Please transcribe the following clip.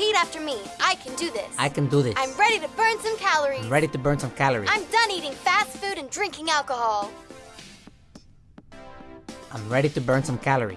Repeat after me. I can do this. I can do this. I'm ready to burn some calories. I'm ready to burn some calories. I'm done eating fast food and drinking alcohol. I'm ready to burn some calories.